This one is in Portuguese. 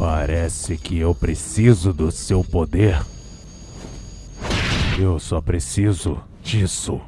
Parece que eu preciso do seu poder. Eu só preciso disso.